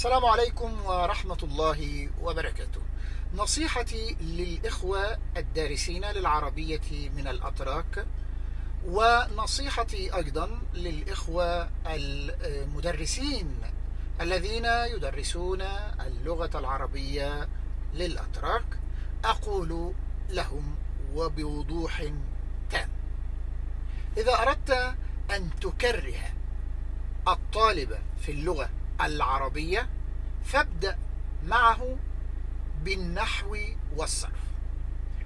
السلام عليكم ورحمة الله وبركاته. نصيحتي للإخوة الدارسين للعربية من الأتراك ونصيحتي أيضا للإخوة المدرسين الذين يدرسون اللغة العربية للأتراك. أقول لهم وبوضوح تام إذا أردت أن تكره الطالب في اللغة العربية فابدأ معه بالنحو والصرف.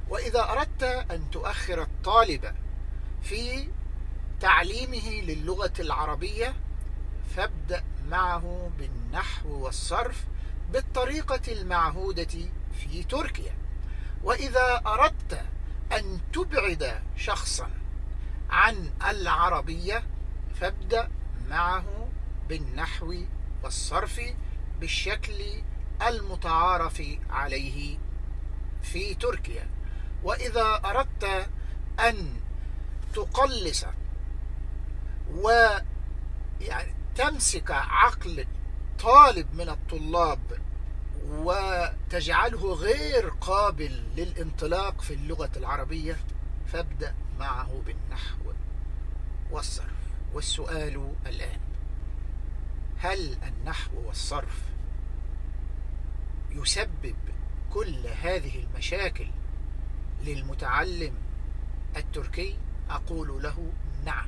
وإذا أردت أن تؤخر الطالب في تعليمه للغة العربية فابدأ معه بالنحو والصرف بالطريقة المعهودة في تركيا. وإذا أردت أن تبعد شخصا عن العربية فابدأ معه بالنحو والصرف بالشكل المتعارف عليه في تركيا. وإذا أردت أن تقلص و يعني تمسك عقل طالب من الطلاب وتجعله غير قابل للانطلاق في اللغة العربية فابدأ معه بالنحو والصرف. والسؤال الآن هل النحو والصرف يسبب كل هذه المشاكل للمتعلم التركي؟ أقول له نعم.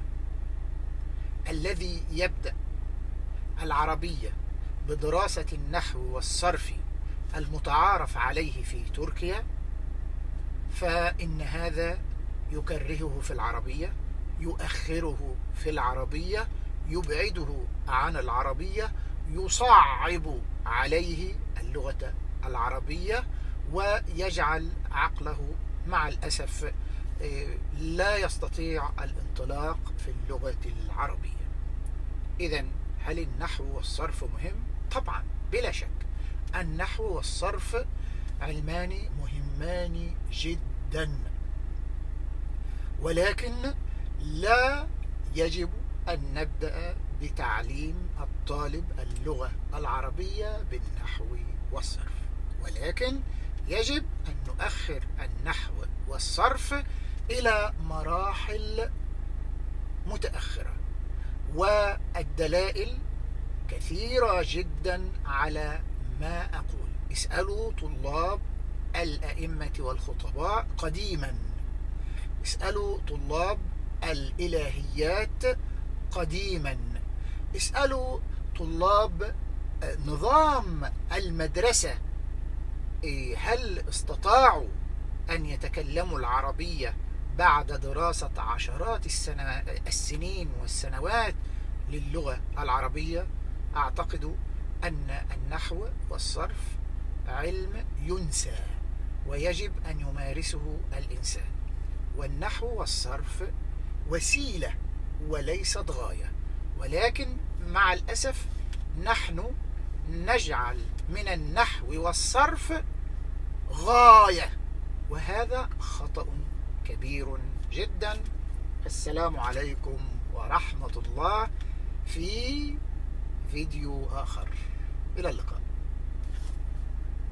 الذي يبدأ العربية بدراسة النحو والصرف المتعارف عليه في تركيا فإن هذا يكرهه في العربية يؤخره في العربية يبعده عن العربية يصعب عليه اللغة العربية ويجعل عقله مع الأسف لا يستطيع الانطلاق في اللغة العربية. إذا هل النحو والصرف مهم؟ طبعا بلا شك. النحو والصرف علمان مهمان جدا. ولكن لا يجب أن نبدأ بتعليم الطالب اللغة العربية بالنحو والصرف. ولكن يجب أن نؤخر النحو والصرف إلى مراحل متأخرة والدلائل كثيرة جدا على ما أقول. اسألوا طلاب الأئمة والخطباء قديما. اسألوا طلاب الإلهيات قديما. اسألوا طلاب نظام المدرسة هل استطاعوا أن يتكلموا العربية بعد دراسة عشرات السنين والسنوات للغة العربية؟ أعتقد أن النحو والصرف علم ينسى ويجب أن يمارسه الإنسان. والنحو والصرف وسيلة وليست غاية. ولكن مع الأسف نحن نجعل من النحو والصرف غاية. وهذا خطأ كبير جدا. السلام عليكم ورحمة الله في فيديو آخر. إلى اللقاء.